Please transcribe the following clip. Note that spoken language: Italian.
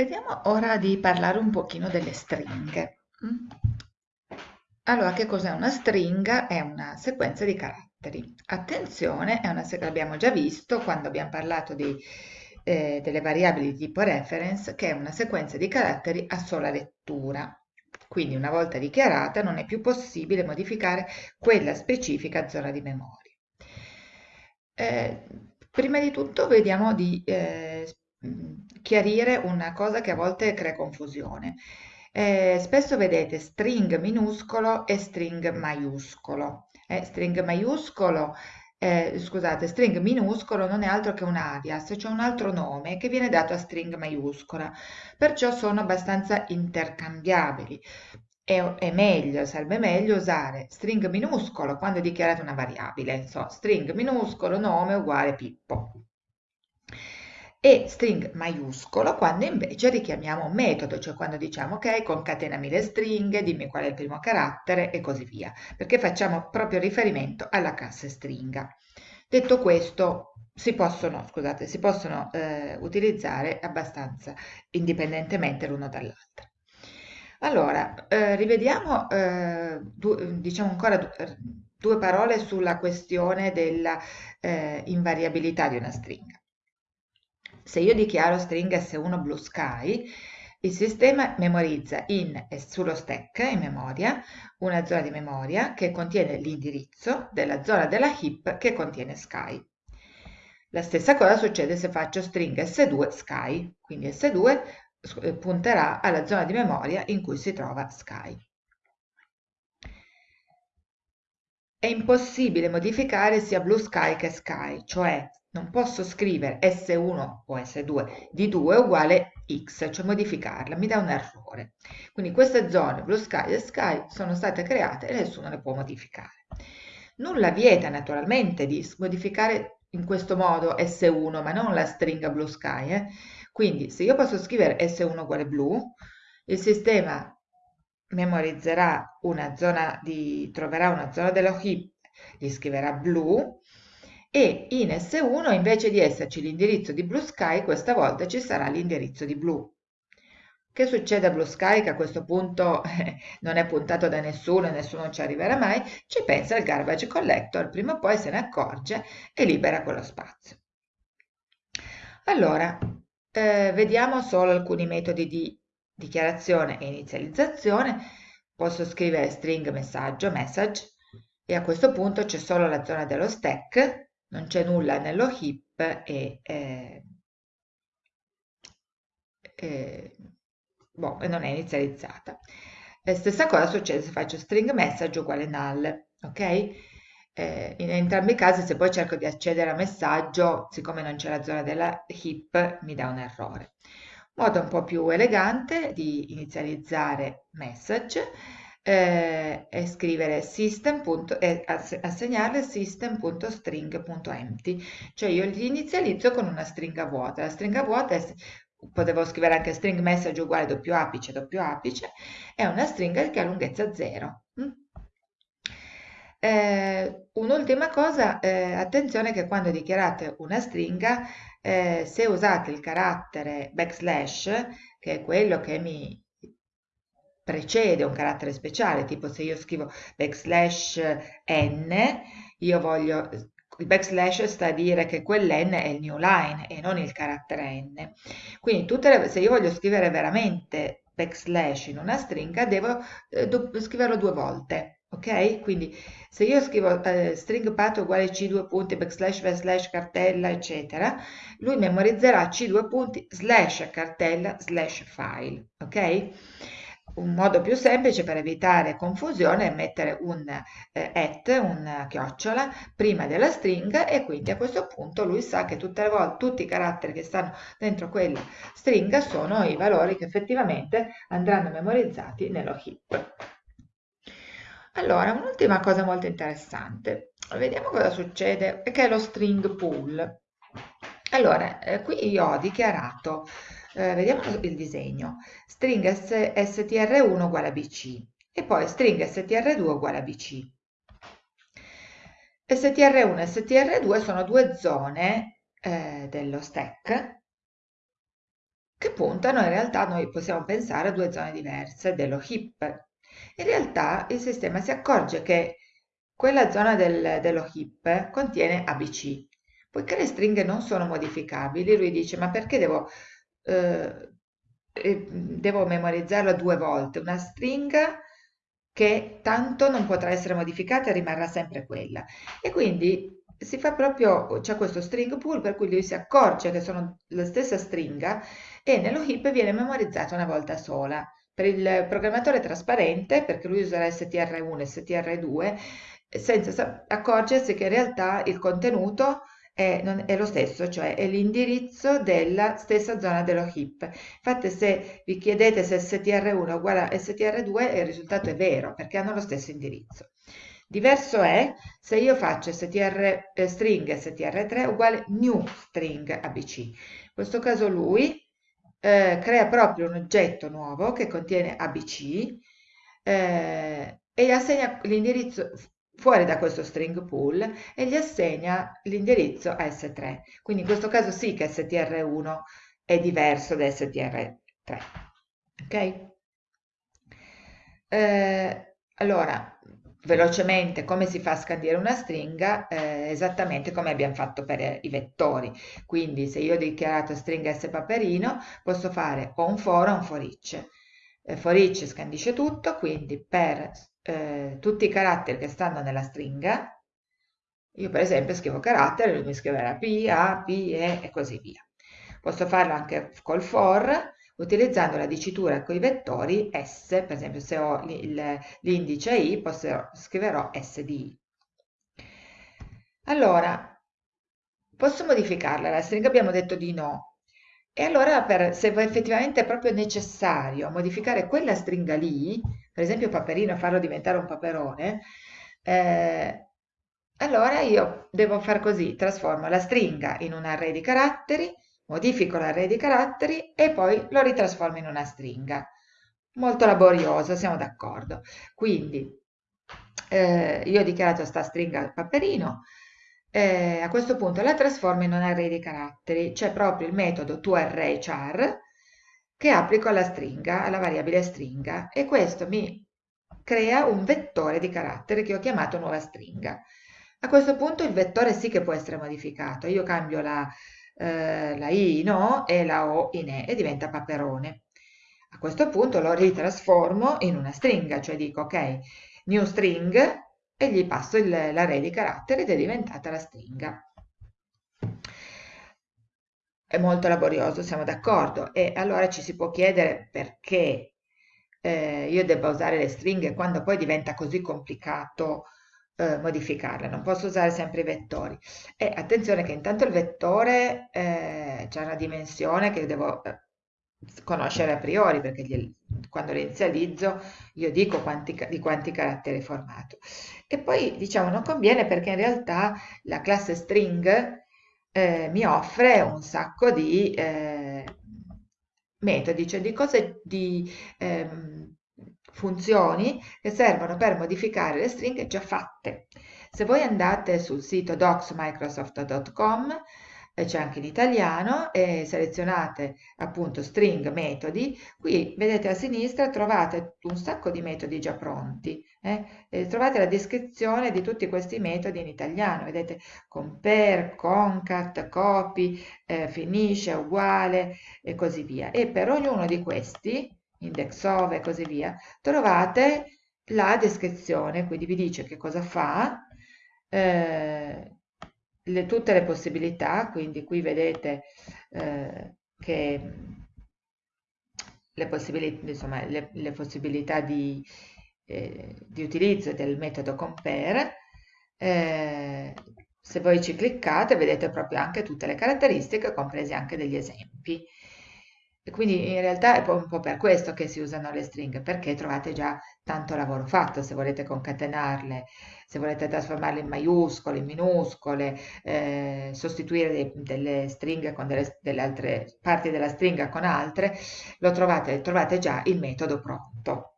Vediamo ora di parlare un pochino delle stringhe. Mm? Allora, che cos'è una stringa? È una sequenza di caratteri. Attenzione, è una, l'abbiamo già visto quando abbiamo parlato di, eh, delle variabili di tipo reference, che è una sequenza di caratteri a sola lettura. Quindi una volta dichiarata non è più possibile modificare quella specifica zona di memoria. Eh, prima di tutto vediamo di eh, chiarire una cosa che a volte crea confusione. Eh, spesso vedete string minuscolo e string maiuscolo. Eh, string maiuscolo, eh, scusate, string minuscolo non è altro che un alias, cioè un altro nome che viene dato a string maiuscola, perciò sono abbastanza intercambiabili. È, è meglio, sarebbe meglio usare string minuscolo quando dichiarate una variabile, so, string minuscolo nome uguale Pippo e string maiuscolo quando invece richiamiamo metodo, cioè quando diciamo ok, concatenami le stringhe, dimmi qual è il primo carattere e così via, perché facciamo proprio riferimento alla classe stringa. Detto questo, si possono, scusate, si possono eh, utilizzare abbastanza indipendentemente l'uno dall'altro. Allora, eh, rivediamo, eh, diciamo ancora due parole sulla questione della eh, di una stringa. Se io dichiaro string S1 Blue Sky, il sistema memorizza in, sullo stack in memoria una zona di memoria che contiene l'indirizzo della zona della heap che contiene sky. La stessa cosa succede se faccio string S2 sky, quindi S2 eh, punterà alla zona di memoria in cui si trova sky. È impossibile modificare sia blue sky che sky, cioè non posso scrivere S1 o S2 di 2 uguale X, cioè modificarla, mi dà un errore. Quindi queste zone Blue Sky e Sky sono state create e nessuno le può modificare. Nulla vieta naturalmente di modificare in questo modo S1, ma non la stringa Blue Sky. Eh? Quindi se io posso scrivere S1 uguale blu, il sistema memorizzerà una zona di, troverà una zona dello heap, gli scriverà blu e in S1 invece di esserci l'indirizzo di Blue Sky questa volta ci sarà l'indirizzo di blu. Che succede a Blue Sky che a questo punto eh, non è puntato da nessuno e nessuno ci arriverà mai? Ci pensa il garbage collector, prima o poi se ne accorge e libera quello spazio. Allora, eh, vediamo solo alcuni metodi di dichiarazione e inizializzazione. Posso scrivere string messaggio, message, e a questo punto c'è solo la zona dello stack non c'è nulla nello heap e, eh, eh, boh, non è inizializzata. La stessa cosa succede se faccio string message uguale null, ok? Eh, in entrambi i casi se poi cerco di accedere a messaggio, siccome non c'è la zona della heap, mi dà un errore. Modo un po' più elegante di inizializzare message eh, e scrivere system. e assegnare system.string.empty, cioè io li inizializzo con una stringa vuota. La stringa vuota è, potevo scrivere anche string message uguale doppio apice, doppio apice, è una stringa che ha lunghezza 0. Mm? Eh, un'ultima cosa, eh, attenzione che quando dichiarate una stringa, eh, se usate il carattere backslash, che è quello che mi precede un carattere speciale, tipo se io scrivo backslash n, io voglio, il backslash sta a dire che quell'n è il new line e non il carattere n. Quindi le, se io voglio scrivere veramente backslash in una stringa, devo eh, scriverlo due volte. Ok? Quindi se io scrivo eh, string path uguale c2 punti backslash slash cartella eccetera, lui memorizzerà c2 punti slash cartella slash file. Ok? Un modo più semplice per evitare confusione è mettere un eh, at, un chiocciola, prima della stringa e quindi a questo punto lui sa che tutte le volte tutti i caratteri che stanno dentro quella stringa sono i valori che effettivamente andranno memorizzati nello heap. Allora, un'ultima cosa molto interessante, vediamo cosa succede, che è lo string pool. Allora, eh, qui io ho dichiarato eh, vediamo il disegno, string str1 uguale a bc e poi string str2 uguale a bc. str1 e str2 sono due zone eh, dello stack che puntano in realtà noi possiamo pensare a due zone diverse dello hip. In realtà il sistema si accorge che quella zona del, dello hip contiene ABC. Poiché le stringhe non sono modificabili, lui dice ma perché devo, eh, eh devo memorizzarlo due volte? Una stringa che tanto non potrà essere modificata e rimarrà sempre quella. E quindi si fa proprio, c'è questo string pool per cui lui si accorge che sono la stessa stringa e nello heap viene memorizzata una volta sola. Per il programmatore trasparente, perché lui userà str1 e str2, senza accorgersi che in realtà il contenuto è, non, è lo stesso, cioè è l'indirizzo della stessa zona dello heap. Infatti se vi chiedete se str1 è uguale a str2 il risultato è vero, perché hanno lo stesso indirizzo. Diverso è se io faccio str eh, string str3 uguale new string abc. In questo caso lui eh, crea proprio un oggetto nuovo che contiene abc eh, e assegna l'indirizzo fuori da questo string pool e gli assegna l'indirizzo a S3. Quindi in questo caso sì che str1 è diverso da str3. Ok? Eh, allora, velocemente come si fa a scandire una stringa, eh, esattamente come abbiamo fatto per i vettori. Quindi se io ho dichiarato stringa S paperino, posso fare o un for o un for each. Eh, for each scandisce tutto, quindi per eh, tutti i caratteri che stanno nella stringa, io per esempio scrivo carattere, lui mi scriverà P, A, P, E e così via. Posso farlo anche col for, utilizzando la dicitura con i vettori S, per esempio se ho l'indice I, posso, scriverò S di I. Allora, posso modificarla la stringa? Abbiamo detto di no. E allora, per, se effettivamente è proprio necessario modificare quella stringa lì, per esempio paperino, farlo diventare un paperone, eh, allora io devo far così, trasformo la stringa in un array di caratteri, modifico l'array di caratteri e poi lo ritrasformo in una stringa. Molto laborioso, siamo d'accordo. Quindi eh, io ho dichiarato questa stringa paperino, eh, a questo punto la trasformo in un array di caratteri. C'è proprio il metodo toArrayChar che applico alla stringa, alla variabile stringa e questo mi crea un vettore di caratteri che ho chiamato nuova stringa. A questo punto il vettore sì che può essere modificato. Io cambio la eh, la I in O e la O in E e diventa paperone. A questo punto lo ritrasformo in una stringa, cioè dico ok, new string e gli passo l'array di caratteri ed è diventata la stringa. È molto laborioso, siamo d'accordo, e allora ci si può chiedere perché eh, io debba usare le stringhe quando poi diventa così complicato eh, modificarle, non posso usare sempre i vettori. E attenzione che intanto il vettore eh, c'è una dimensione che devo eh, conoscere a priori, perché gli, quando lo inizializzo io dico quanti, di quanti caratteri è formato. E poi diciamo non conviene perché in realtà la classe string eh, mi offre un sacco di eh, metodi, cioè di cose di ehm, funzioni che servono per modificare le stringhe già fatte. Se voi andate sul sito docsmicrosoft.com eh, c'è anche in italiano e selezionate appunto string metodi, qui vedete a sinistra trovate un sacco di metodi già pronti, eh? trovate la descrizione di tutti questi metodi in italiano, vedete compare, concat, copy, eh, finisce, uguale e così via. E per ognuno di questi index of e così via, trovate la descrizione, quindi vi dice che cosa fa, eh, le, tutte le possibilità, quindi qui vedete eh, che le possibilità, insomma, le, le possibilità di, eh, di, utilizzo del metodo compare, eh, se voi ci cliccate vedete proprio anche tutte le caratteristiche, compresi anche degli esempi. Quindi in realtà è un po' per questo che si usano le stringhe, perché trovate già tanto lavoro fatto, se volete concatenarle, se volete trasformarle in maiuscole, in minuscole, eh, sostituire dei, delle stringhe con delle, delle, altre parti della stringa con altre, lo trovate, trovate già il metodo pronto.